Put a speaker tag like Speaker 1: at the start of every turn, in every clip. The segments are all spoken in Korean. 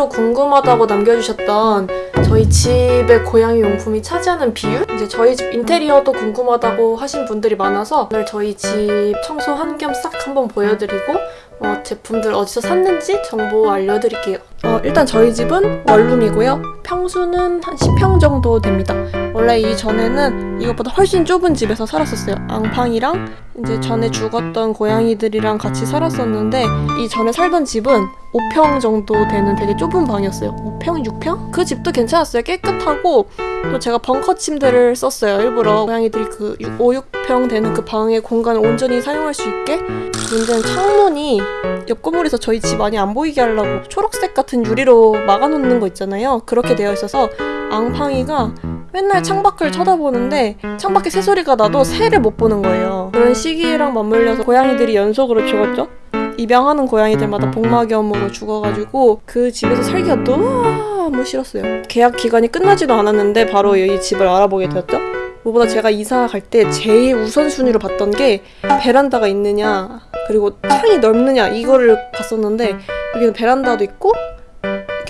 Speaker 1: 댓글로 궁금하다고 남겨주셨던 저희 집의 고양이 용품이 차지하는 비율? 이제 저희 집 인테리어도 궁금하다고 하신 분들이 많아서 오늘 저희 집 청소 한 겸 싹 한번 보여드리고 어, 제품들 어디서 샀는지 정보 알려드릴게요. 어, 일단 저희 집은 원룸이고요. 평수는 한 10평 정도 됩니다. 원래 이전에는 이것보다 훨씬 좁은 집에서 살았었어요. 앙팡이랑 이제 전에 죽었던 고양이들이랑 같이 살았었는데 이 전에 살던 집은 5평 정도 되는 되게 좁은 방이었어요. 5평, 6평? 그 집도 괜찮았어요. 깨끗하고 또 제가 벙커 침대를 썼어요. 일부러 고양이들이 그 5, 6평 되는 그 방의 공간을 온전히 사용할 수 있게 문제는 창문이 옆 건물에서 저희 집 많이 안 보이게 하려고 초록색 같은 유리로 막아놓는 거 있잖아요. 그렇게 되어 있어서 앙팡이가 맨날 창밖을 쳐다보는데 창밖에 새소리가 나도 새를 못 보는 거예요. 그런 시기랑 맞물려서 고양이들이 연속으로 죽었죠. 입양하는 고양이들마다 복막염으로 죽어가지고 그 집에서 살기가 너무 싫었어요. 계약 기간이 끝나지도 않았는데 바로 이 집을 알아보게 되었죠. 무보다 제가 이사 갈 때 제일 우선순위로 봤던 게 베란다가 있느냐 그리고 창이 넓느냐 이거를 봤었는데 여기는 베란다도 있고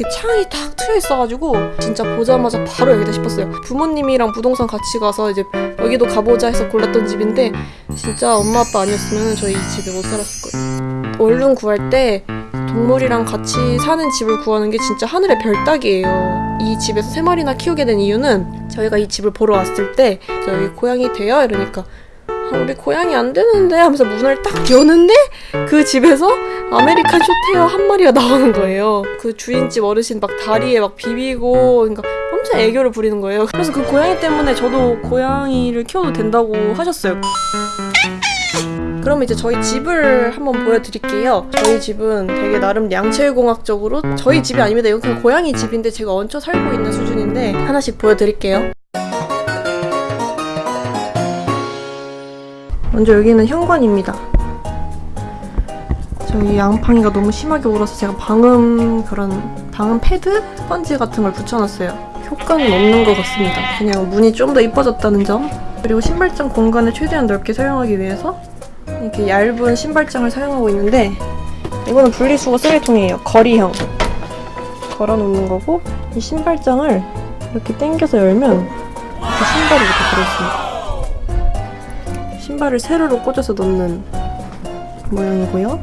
Speaker 1: 이렇게 창이 탁 트여 있어가지고 진짜 보자마자 바로 여기다 싶었어요. 부모님이랑 부동산 같이 가서 이제 여기도 가보자 해서 골랐던 집인데 진짜 엄마 아빠 아니었으면 저희 이 집에 못 살았을 거예요. 원룸 구할 때 동물이랑 같이 사는 집을 구하는 게 진짜 하늘의 별 따기예요. 이 집에서 세 마리나 키우게 된 이유는 저희가 이 집을 보러 왔을 때 저희 고양이 돼요? 이러니까 아, 우리 고양이 안 되는데 하면서 문을 딱 여는데 그 집에서 American Shorthair 한 마리가 나오는 거예요. 그 주인집 어르신 막 다리에 막 비비고 그러니까 엄청 애교를 부리는 거예요. 그래서 그 고양이 때문에 저도 고양이를 키워도 된다고 하셨어요. 그럼 이제 저희 집을 한번 보여드릴게요. 저희 집은 되게 나름 양체공학적으로 저희 집이 아닙니다. 이건 그냥 고양이 집인데 제가 얹혀 살고 있는 수준인데 하나씩 보여드릴게요. 먼저 여기는 현관입니다. 저희 양팡이가 너무 심하게 울어서 제가 방음 그런 방음 패드? 스펀지 같은 걸 붙여놨어요. 효과는 없는 것 같습니다. 그냥 문이 좀 더 이뻐졌다는 점. 그리고 신발장 공간을 최대한 넓게 사용하기 위해서 이렇게 얇은 신발장을 사용하고 있는데 이거는 분리수거 쓰레기통이에요. 거리형. 걸어놓는 거고 이 신발장을 이렇게 당겨서 열면 이렇게 신발이 이렇게 들어있습니다. 신발을 세로로 꽂아서 넣는 모양이고요.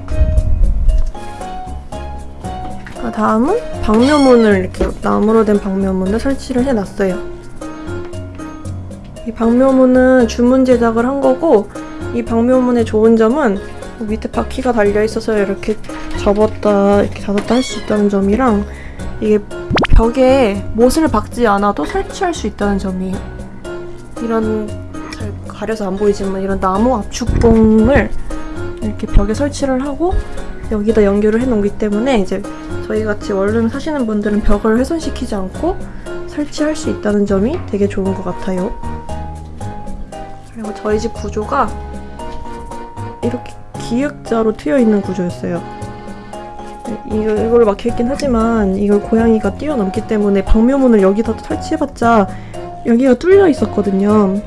Speaker 1: 그 다음은 방묘문을 이렇게 나무로 된 방묘문을 설치를 해놨어요. 이 방묘문은 주문 제작을 한 거고 이 방묘문의 좋은 점은 밑에 바퀴가 달려 있어서 이렇게 접었다 이렇게 닫았다 할 수 있다는 점이랑 이게 벽에 못을 박지 않아도 설치할 수 있다는 점이에요. 이런 잘 가려서 안 보이지만 이런 나무 압축봉을 이렇게 벽에 설치를 하고 여기다 연결을 해놓기 때문에 이제 저희 같이 원룸 사시는 분들은 벽을 훼손시키지 않고 설치할 수 있다는 점이 되게 좋은 것 같아요. 그리고 저희 집 구조가 이렇게 기역자로 트여 있는 구조였어요. 이걸 막혀있긴 하지만 이걸 고양이가 뛰어넘기 때문에 방묘문을 여기다 설치해봤자 여기가 뚫려 있었거든요.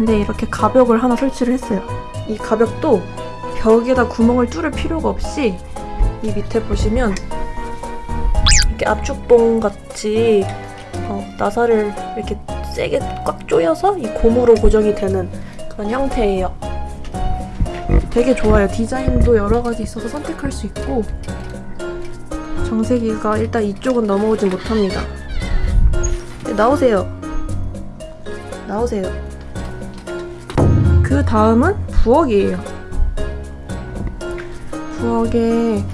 Speaker 1: 근데 이렇게 가벽을 하나 설치를 했어요. 이 가벽도 벽에다 구멍을 뚫을 필요가 없이 이 밑에 보시면 이렇게 압축봉 같이 어, 나사를 이렇게 세게 꽉 조여서 이 고무로 고정이 되는 그런 형태예요. 되게 좋아요. 디자인도 여러 가지 있어서 선택할 수 있고 정세기가 일단 이쪽은 넘어오지 못합니다. 네, 나오세요. 나오세요. 그 다음은 부엌이에요. 부엌에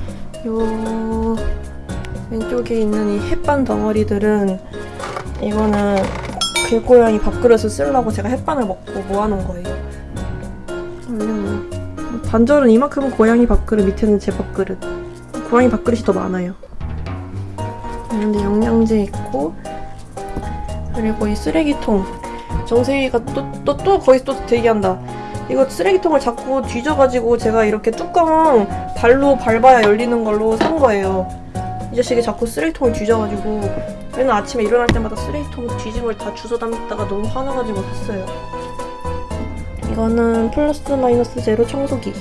Speaker 1: 요 왼쪽에 있는 이 햇반 덩어리들은 이거는 길고양이 밥그릇을 쓰려고 제가 햇반을 먹고 모아놓은 거예요. 반절은 이만큼은 고양이 밥그릇, 밑에는 제 밥그릇. 고양이 밥그릇이 더 많아요. 이런데 영양제 있고 그리고 이 쓰레기통 정세희가 또 또 또 거기서 또 대기한다. 이거 쓰레기통을 자꾸 뒤져가지고 제가 이렇게 뚜껑 발로 밟아야 열리는 걸로 산 거예요. 이 자식이 자꾸 쓰레기통을 뒤져가지고 맨날 아침에 일어날 때마다 쓰레기통 뒤짐을 다 주워 담다가 너무 화나가지고 샀어요. 이거는 플러스 마이너스 제로 청소기.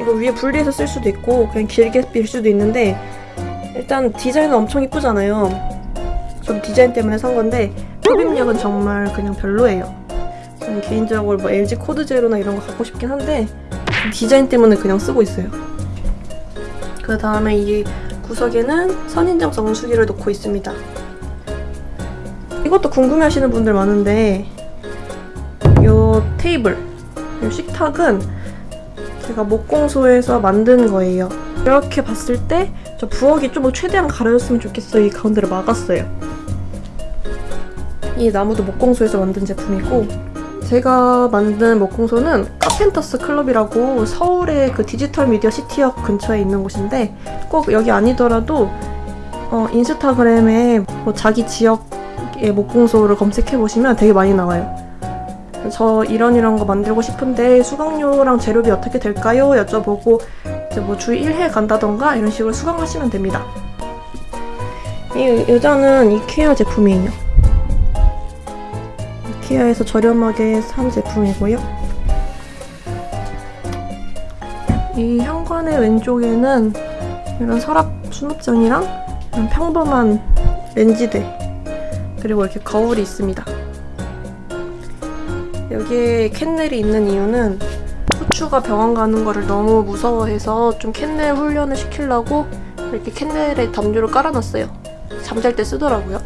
Speaker 1: 이거 위에 분리해서 쓸 수도 있고 그냥 길게 빌 수도 있는데
Speaker 2: 일단 디자인은 엄청 이쁘잖아요. 전 디자인 때문에 산 건데 흡입력은 정말 그냥 별로예요. 저는 개인적으로 뭐 LG 코드 제로나 이런 거 갖고 싶긴 한데 디자인 때문에 그냥 쓰고 있어요. 그 다음에 이 구석에는 선인장 정수기를 놓고 있습니다. 이것도 궁금해 하시는 분들 많은데 이 테이블, 이 식탁은 제가 목공소에서 만든 거예요. 이렇게 봤을 때 저 부엌이 좀 최대한 가려졌으면 좋겠어요. 이 가운데를 막았어요. 이 나무도 목공소에서 만든 제품이고 제가 만든 목공소는 카펜터스 클럽이라고 서울의 그 디지털 미디어 시티역 근처에 있는 곳인데 꼭 여기 아니더라도 어, 인스타그램에 뭐 자기 지역의 목공소를 검색해 보시면 되게 많이 나와요. 저 이런 이런 거 만들고 싶은데 수강료랑 재료비 어떻게 될까요? 여쭤보고 이제 뭐 주 1회 간다던가 이런 식으로 수강하시면 됩니다. 이 의자는 이케아 제품이에요. 이케아에서 저렴하게 산 제품이고요. 이 현관의 왼쪽에는 이런 서랍 수납장이랑 이런 평범한 렌지대 그리고 이렇게 거울이 있습니다. 여기에 캔넬이 있는 이유는 후추가 병원 가는 거를 너무 무서워해서 좀 캔넬 훈련을 시키려고 이렇게 캔넬에 담요를 깔아놨어요. 잠잘 때 쓰더라고요.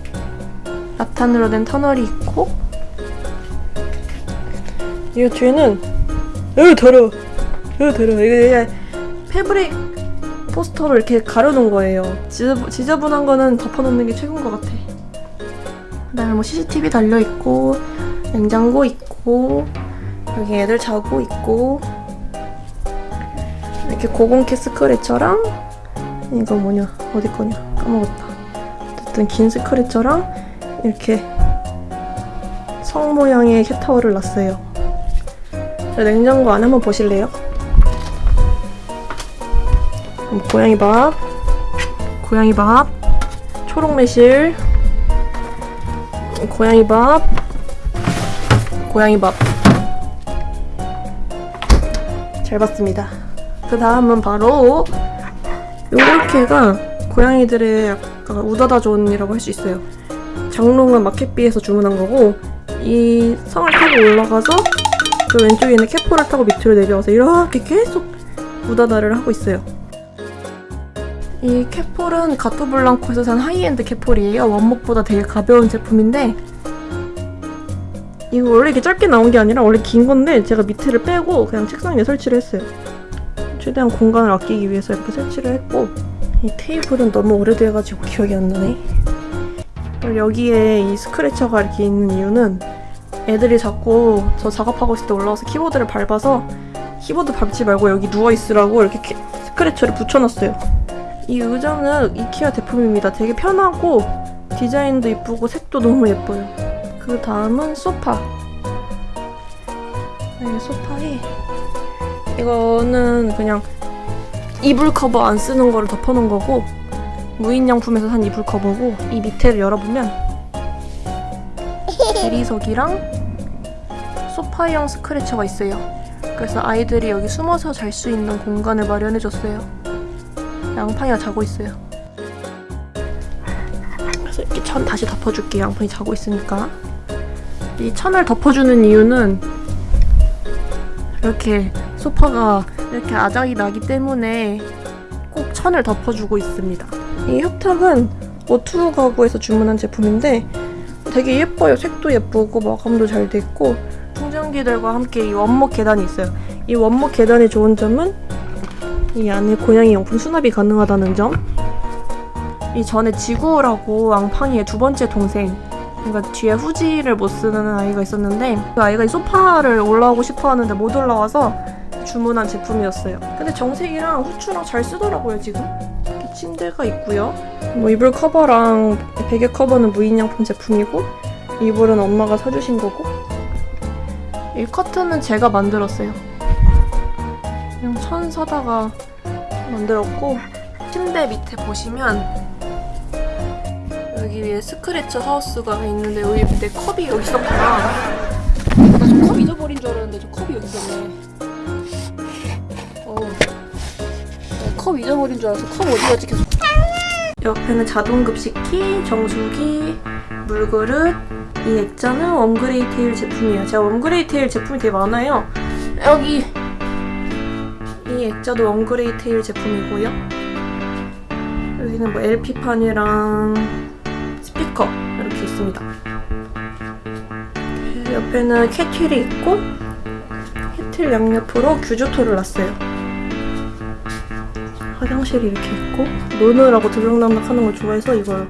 Speaker 2: 라탄으로 된 터널이 있고 이 뒤에는 으 더러워 으 더러워 이게 패브릭 포스터로 이렇게 가려놓은 거예요. 지저분, 지저분 한 거는 덮어놓는 게 최고인 것 같아. 그 다음에 뭐 CCTV 달려 있고 냉장고 있고 여기 애들 자고 있고 이렇게 고공캐 스크래처랑 이거 뭐냐 어디 거냐 까먹었다 어쨌든 긴 스크래처랑 이렇게 성 모양의 캣타워를 놨어요 자, 냉장고 안에 한번 보실래요? 고양이 밥 고양이 밥 초록 매실 고양이 밥 고양이 밥. 잘 봤습니다. 그 다음은 바로 요렇게가 고양이들의 약간 우다다 존이라고 할 수 있어요. 장롱은 마켓비에서 주문한 거고 이 성을 타고 올라가서 그 왼쪽에 있는 cat pole을 타고 밑으로 내려와서 이렇게 계속 우다다를 하고 있어요. 이 cat pole은 가토블랑코에서 산 high-end cat pole이에요. 원목보다 되게 가벼운 제품인데 이거 원래 이렇게 짧게 나온 게 아니라 원래 긴 건데 제가 밑에를 빼고 그냥 책상 위에 설치를 했어요. 최대한 공간을 아끼기 위해서 이렇게 설치를 했고 이 테이블은 너무 오래돼가지고 기억이 안 나네. 여기에 이 scratcher가 이렇게 있는 이유는 애들이 자꾸 저 작업하고 있을 때 올라와서 키보드를 밟아서 키보드 밟지 말고 여기 누워있으라고 이렇게 키- scratcher를 붙여놨어요. 이 의자는 이케아 제품입니다. 되게 편하고 디자인도 이쁘고 색도 너무 예뻐요. 그 다음은 소파. 이 소파에 이거는 그냥 이불 커버 안 쓰는 거를 덮어놓은 거고 무인양품에서 산 이불 커버고 이 밑에를 열어보면 대리석이랑 소파형 스크래처가 있어요. 그래서 아이들이 여기 숨어서 잘 수 있는 공간을 마련해줬어요. 양팡이가 자고 있어요. 그래서 이렇게 천 다시 덮어줄게요. 양팡이 자고 있으니까. 이 천을 덮어주는 이유는 이렇게 소파가 이렇게 아작이 나기 때문에 꼭 천을 덮어주고 있습니다. 이 협탁은 오투 가구에서 주문한 제품인데 되게 예뻐요. 색도 예쁘고 마감도 잘 돼 있고 충전기들과 함께 이 원목 계단이 있어요. 이 원목 계단의 좋은 점은 이 안에 고양이 용품 수납이 가능하다는 점. 이 전에 지구라고 앙팡이의 두 번째 동생 그러니까 뒤에 후지를 못 쓰는 아이가 있었는데 그 아이가 이 소파를 올라오고 싶어 하는데 못 올라와서 주문한 제품이었어요. 근데 정색이랑 후추랑 잘 쓰더라고요 지금. 침대가 있고요. 뭐 이불 커버랑 베개 커버는 무인양품 제품이고 이불은 엄마가 사주신 거고 이 커튼은 제가 만들었어요. 그냥 천 사다가 만들었고 침대 밑에 보시면 여기 위에 스크래처 하우스가 있는데 여기 내 컵이 여기 있었구나. 나 저 컵 잊어버린 줄 알았는데 저 컵이 여기 있었네. 컵 잊어버린 줄 알아서 컵 어디 갔지 계속. 옆에는 자동급식기, 정수기, 물그릇. 이 액자는 웜그레이 테일 제품이에요. 제가 웜그레이 테일 제품이 되게 많아요. 여기 이 액자도 웜그레이 테일 제품이고요. 여기는 뭐 LP판이랑 스피커 이렇게 있습니다. 옆에는 캐틀이 있고 캐틀 양옆으로 규조토를 놨어요. 화장실이 이렇게 있고 노느라고 들락날락 하는 걸 좋아해서 이걸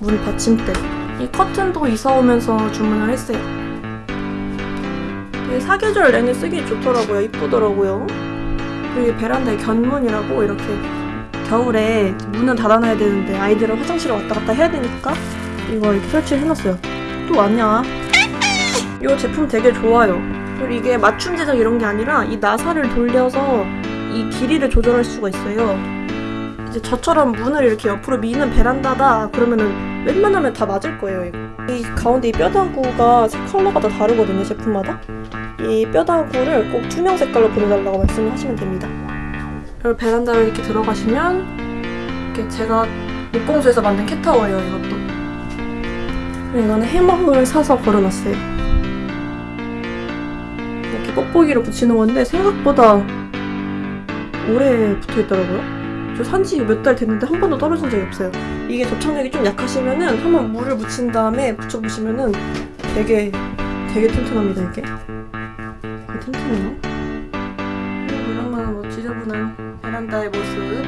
Speaker 2: 문 받침대 이 커튼도 이사 오면서 주문을 했어요. 되게 사계절 내내 쓰기 좋더라고요. 이쁘더라고요. 그리고 이 베란다에 견문이라고 이렇게 겨울에 문은 닫아놔야 되는데 아이들은 화장실을 왔다 갔다 해야 되니까 이거 이렇게 설치를 해놨어요. 또 왔냐? 이 제품 되게 좋아요. 그리고 이게 맞춤 제작 이런 게 아니라 이 나사를 돌려서 이 길이를 조절할 수가 있어요. 이제 저처럼 문을 이렇게 옆으로 미는 베란다다 그러면은 웬만하면 다 맞을 거예요. 이거. 이 가운데 이 뼈다구가 컬러가 다 다르거든요 제품마다. 이 뼈다구를 꼭 투명 색깔로 보내달라고 말씀을 하시면 됩니다. 그리고 베란다를 이렇게 들어가시면 이렇게 제가 목공소에서 만든 캣타워예요 이것도. 이거는 해먹을 사서 걸어놨어요. 이렇게 뽁뽁이로 붙이는 건데 생각보다 오래 붙어 있더라고요. 저 산지 몇 달 됐는데 한 번도 떨어진 적이 없어요. 이게 접착력이 좀 약하시면은 한번 물을 묻힌 다음에 붙여보시면은 되게 되게 튼튼합니다 이게. 되게 튼튼해요. 이런 뭐 지저분한 베란다의 모습.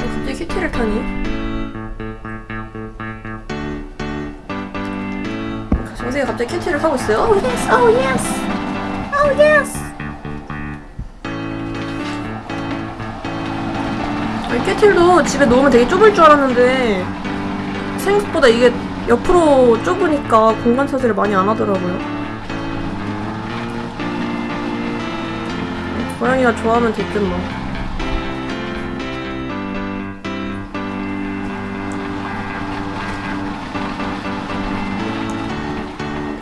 Speaker 2: 어, 갑자기 큐티를 타니? 정세가 갑자기 큐티를 하고 있어요. Oh yes, oh yes, 캐틀도 집에 놓으면 되게 좁을 줄 알았는데 생각보다 이게 옆으로 좁으니까 공간 차지를 많이 안 하더라고요. 고양이가 좋아하면 됐든 뭐.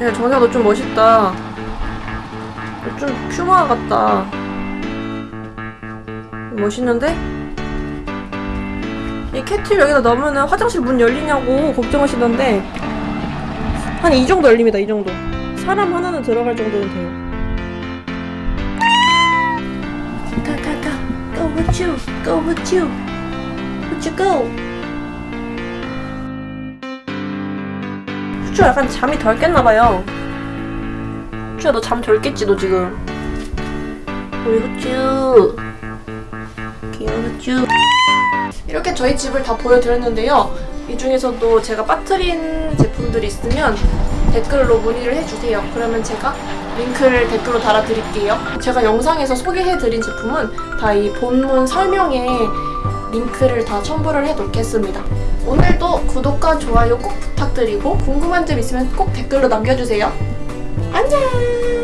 Speaker 2: 야, 정세가 너좀 멋있다. 좀 퓨마 같다. 멋있는데? 이 캐틀 여기다 넣으면 화장실 문 열리냐고 걱정하시던데. 한 이 정도 열립니다 이 정도. 사람 하나는 들어갈 정도는 돼요. 가가가. Go with you. Go with you. Would you go 후추 약간 잠이 덜 깼나봐요 후추야 너 잠 덜 깼지 너 지금 우리 후추 귀여운 후추 이렇게 저희 집을 다 보여드렸는데요. 이 중에서도 제가 빠뜨린 제품들이 있으면 댓글로 문의를 해주세요. 그러면 제가 링크를 댓글로 달아드릴게요. 제가 영상에서 소개해드린 제품은 다 이 본문 설명에 링크를 다 첨부를 해놓겠습니다. 오늘도 구독과 좋아요 꼭 부탁드리고 궁금한 점 있으면 꼭 댓글로 남겨주세요. 안녕!